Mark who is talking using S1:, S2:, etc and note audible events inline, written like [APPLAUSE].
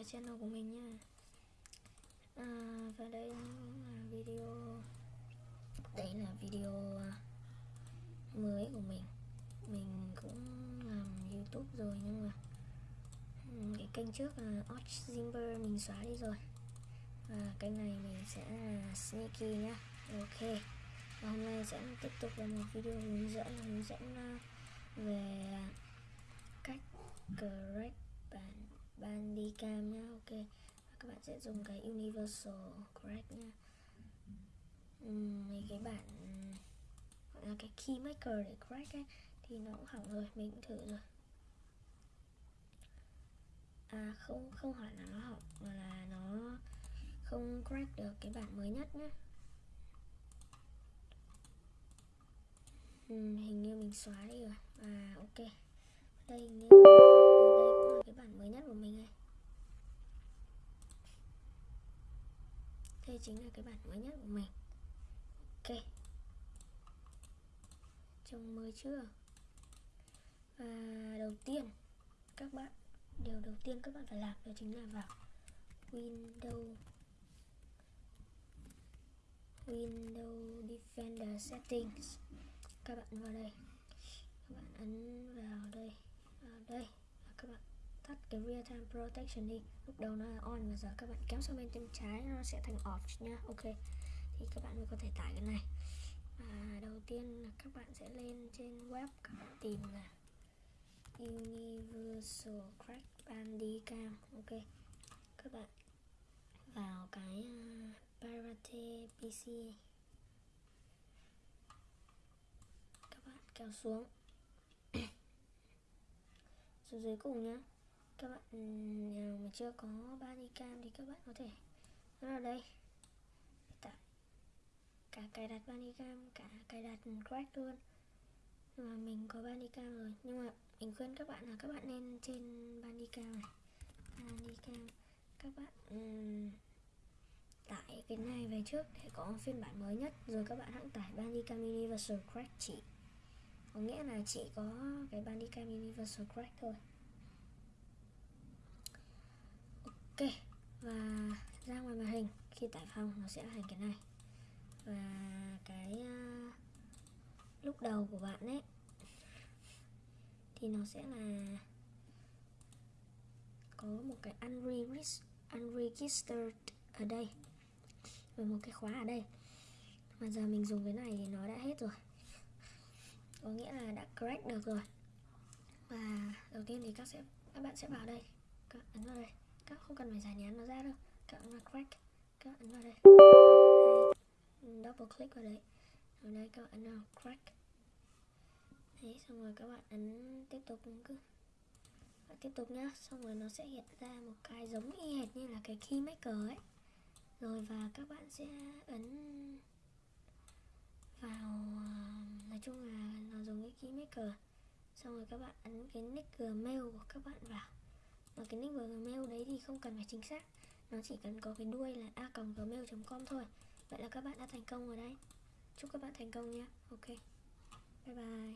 S1: cái channel của mình nha. À, và đây là video đây là video à, mới của mình. Mình cũng làm youtube rồi nhưng mà cái kênh trước là Arch Zimber mình xóa đi rồi. Và kênh này mình sẽ là Sneaky nhá. Ok. Và hôm nay sẽ tiếp tục là một video hướng dẫn hướng dẫn à, về à, cách correct bản Bandicam nhá. Ok. Và các bạn sẽ dùng cái Universal Correct nhá. Uhm, mấy cái bản gọi là cái key maker để correct ấy thì nó cũng hỏng rồi mình cũng thử rồi. À không không hỏi là nó hỏng mà là nó không crack được cái bản mới nhất nhé ừ, hình như mình xóa đi rồi. À ok. Đây hình như đây cái bản mới nhất của mình này. Đây chính là cái bản mới nhất của mình. Ok. Trông mới chưa? Và đầu tiên, các bạn, điều đầu tiên các bạn phải làm đó chính là vào Windows. Windows Defender Settings. Các bạn vào đây. Các bạn ấn vào đây vào đây tắt cái real time protection đi. Lúc đầu nó là on và giờ các bạn kéo sang bên tay trái nó sẽ thành off nha ok. Thì các bạn mới có thể tải cái này. À, đầu tiên là các bạn sẽ lên trên web các bạn tìm là Universal Crack Bandicam ok. Các bạn vào cái à, uh, Pirate PC các bạn kéo xuống. [COUGHS] Xuống dưới cùng nhá các bạn ừ, nào mà chưa có Bandicam thì các bạn có thể nó đây. Tải cả cài đặt Bandicam cả cài đặt Crack luôn. Nhưng mà mình có Bandicam rồi. Nhưng mà mình khuyên các bạn là các bạn nên trên Bandicam này. Bandicam các bạn um, tải cái này về trước để có phiên bản mới nhất. Rồi các bạn hãng tải Bandicam Universal Crack chỉ có nghĩa là chỉ có cái Bandicam Universal Crack thôi. Ok và ra ngoài màn hình khi tải phòng nó sẽ thành cái này. Và cái uh, lúc đầu của bạn ấy thì nó sẽ là có một cái unregistered ở đây và một cái khóa ở đây. Mà giờ mình dùng cái này thì nó đã hết rồi. Có nghĩa là đã correct được rồi. Và đầu tiên thì các sẽ các bạn sẽ vào đây. Các ấn vào đây các không cần phải giải nhán nó ra đâu. Các ấn vào crack. Các ấn vào đây. Double click vào đấy. Ở đây các bạn ấn vào crack. Thế xong rồi các bạn ấn tiếp tục cứ bạn tiếp tục nhá. Xong rồi nó sẽ hiện ra một cái giống y hệt như là cái key maker ấy. Rồi và các bạn sẽ ấn vào à, nói chung là nó giống cái key maker xong rồi các bạn ấn cái nick gmail của các bạn vào và cái nick gmail đấy thì không cần phải chính xác. Nó chỉ cần có cái đuôi là a gmail com thôi. Vậy là các bạn đã thành công rồi đấy. Chúc các bạn thành công nha ok. Bye bye.